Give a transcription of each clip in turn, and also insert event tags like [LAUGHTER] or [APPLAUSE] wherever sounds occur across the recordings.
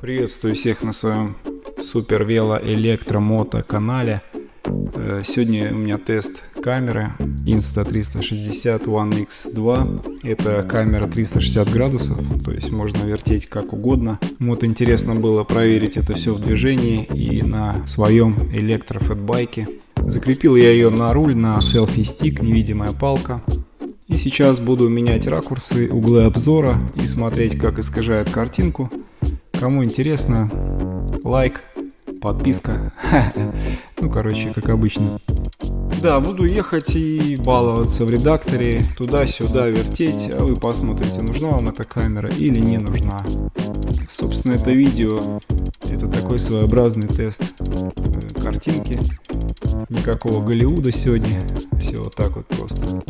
Приветствую всех на своем супер вело электромото канале. Э, сегодня у меня тест камеры Insta360 One X2. Это камера 360 градусов, то есть можно вертеть как угодно. Вот интересно было проверить это все в движении и на своем электрофэтбайке. Закрепил я ее на руль на селфи-стик, невидимая палка. И сейчас буду менять ракурсы, углы обзора и смотреть, как искажает картинку. Кому интересно, лайк, подписка. [LAUGHS] Ну, короче, как обычно. Да, буду ехать и баловаться в редакторе, туда-сюда вертеть, а вы посмотрите, нужна вам эта камера или не нужна. Собственно, это видео, это такой своеобразный тест э, картинки. Никакого Голливуда сегодня, все вот так вот просто.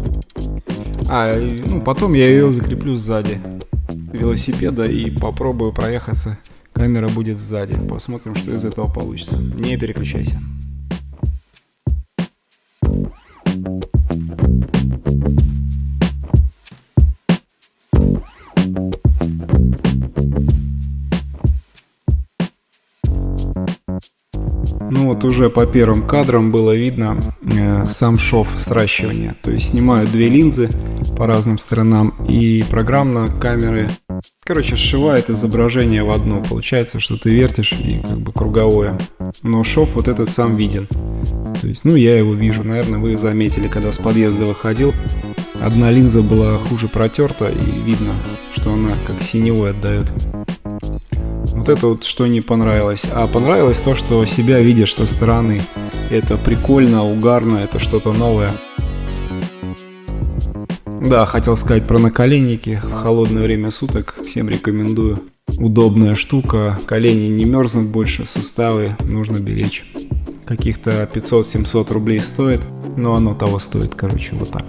А, ну, потом я ее закреплю сзади велосипеда и попробую проехаться. Камера будет сзади. Посмотрим, что из этого получится. Не переключайся. Ну вот уже по первым кадрам было видно э, сам шов сращивания. То есть снимаю две линзы по разным сторонам и программно камеры, короче, сшивает изображение в одно. Получается, что ты вертишь и как бы круговое. Но шов вот этот сам виден. То есть, ну я его вижу, наверное, вы заметили, когда с подъезда выходил. Одна линза была хуже протерта и видно, что она как синевой отдает. Это вот что не понравилось. А понравилось то, что себя видишь со стороны. Это прикольно, угарно, это что-то новое. Да, хотел сказать про наколенники. Холодное время суток. Всем рекомендую. Удобная штука. Колени не мерзнут больше, суставы нужно беречь. Каких-то 500-700 рублей стоит. Но оно того стоит, короче, вот так.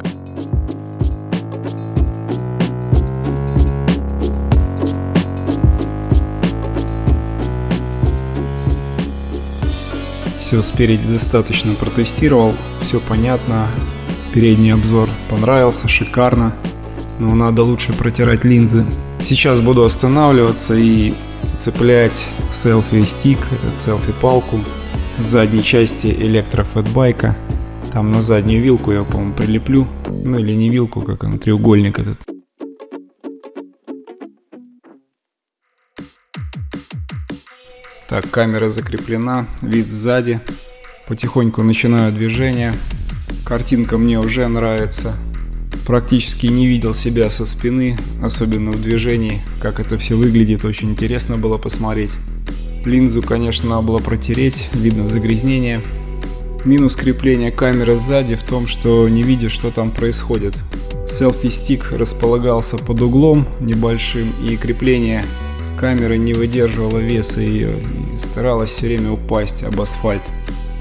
Все спереди достаточно протестировал, все понятно. Передний обзор понравился, шикарно. Но надо лучше протирать линзы. Сейчас буду останавливаться и цеплять селфи-стик, этот селфи-палку с задней части электрофэтбайка. Там на заднюю вилку я, по-моему, прилеплю. Ну или не вилку, как он, треугольник этот. Так, камера закреплена, вид сзади. Потихоньку начинаю движение. Картинка мне уже нравится. Практически не видел себя со спины, особенно в движении. Как это все выглядит, очень интересно было посмотреть. Линзу, конечно, надо было протереть, видно загрязнение. Минус крепления камеры сзади в том, что не видишь, что там происходит. Селфи-стик располагался под углом небольшим, и крепление камера не выдерживала веса ее и старалась все время упасть об асфальт.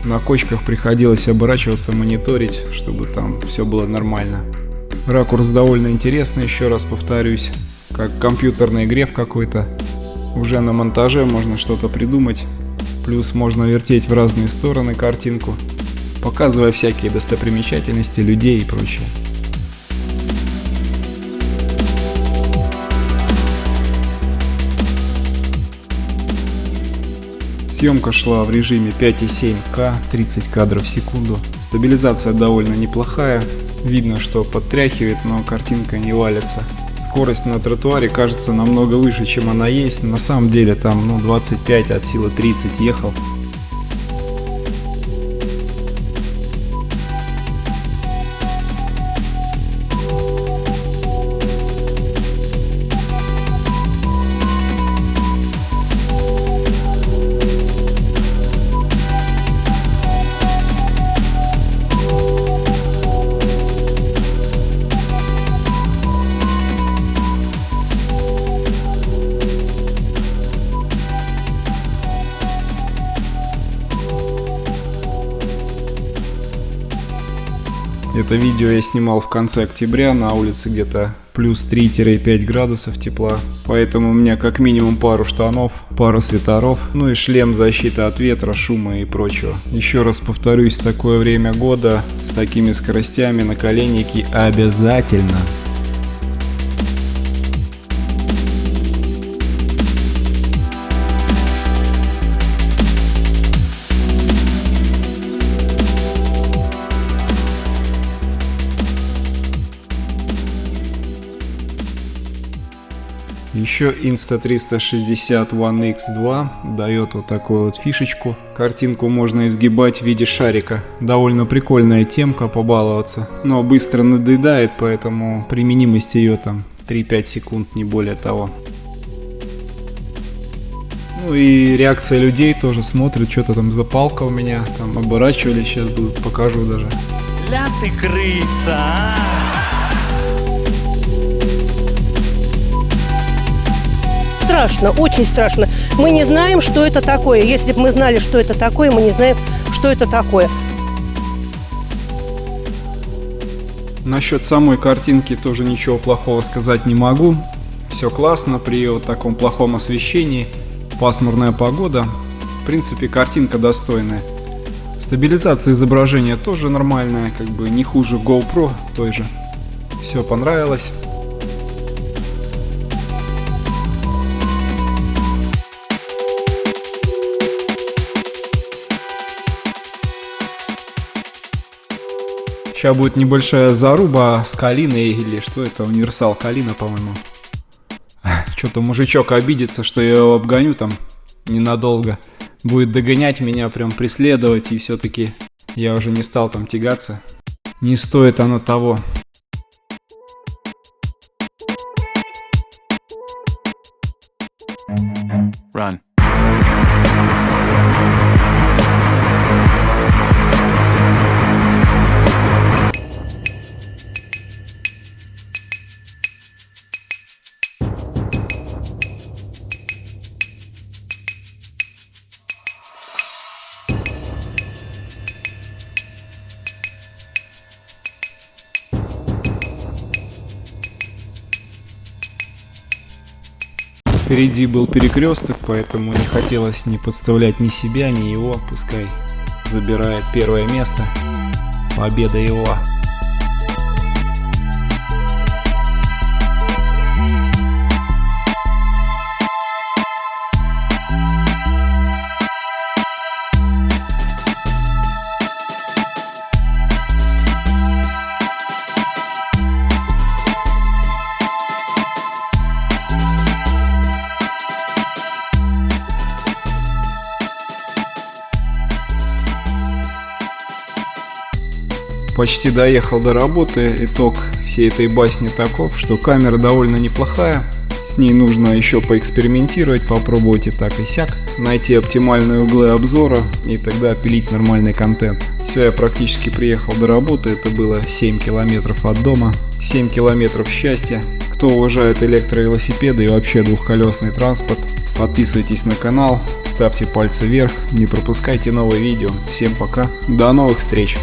На кочках приходилось оборачиваться, мониторить, чтобы там все было нормально. Ракурс довольно интересный, еще раз повторюсь, как компьютерный игре в какой-то. Уже на монтаже можно что-то придумать, плюс можно вертеть в разные стороны картинку, показывая всякие достопримечательности, людей и прочее. Съемка шла в режиме 5,7К, 30 кадров в секунду. Стабилизация довольно неплохая. Видно, что подтряхивает, но картинка не валится. Скорость на тротуаре кажется намного выше, чем она есть. На самом деле там ну, 25 от силы 30 ехал. Это видео я снимал в конце октября, на улице где-то плюс 3-5 градусов тепла. Поэтому у меня как минимум пару штанов, пару свитеров, ну и шлем защиты от ветра, шума и прочего. Еще раз повторюсь, такое время года с такими скоростями наколенники обязательно Еще Insta360 One X2 дает вот такую вот фишечку. Картинку можно изгибать в виде шарика. Довольно прикольная темка, побаловаться. Но быстро надоедает, поэтому применимость ее там 3-5 секунд, не более того. Ну и реакция людей тоже смотрят, что-то там запалка у меня, там оборачивались, сейчас будут, покажу даже. Ля ты крыса, а! Страшно, очень страшно. Мы не знаем, что это такое. Если бы мы знали, что это такое, мы не знаем, что это такое. Насчет самой картинки тоже ничего плохого сказать не могу. Все классно при вот таком плохом освещении пасмурная погода. В принципе, картинка достойная. Стабилизация изображения тоже нормальная, как бы не хуже GoPro той же. Все понравилось. Сейчас будет небольшая заруба с Калиной или что это, универсал Калина, по-моему. [LAUGHS] Что-то мужичок обидится, что я его обгоню там ненадолго. Будет догонять меня, прям преследовать, и все-таки я уже не стал там тягаться. Не стоит оно того. Run. Впереди был перекресток, поэтому не хотелось ни подставлять ни себя, ни его. Пускай забирает первое место. Победа его. Почти доехал до работы. Итог всей этой басни таков, что камера довольно неплохая. С ней нужно еще поэкспериментировать, попробовать и так и сяк. Найти оптимальные углы обзора и тогда пилить нормальный контент. Все, я практически приехал до работы. Это было 7 километров от дома. 7 километров счастья. Кто уважает электровелосипеды и вообще двухколесный транспорт, подписывайтесь на канал, ставьте пальцы вверх, не пропускайте новые видео. Всем пока, до новых встреч!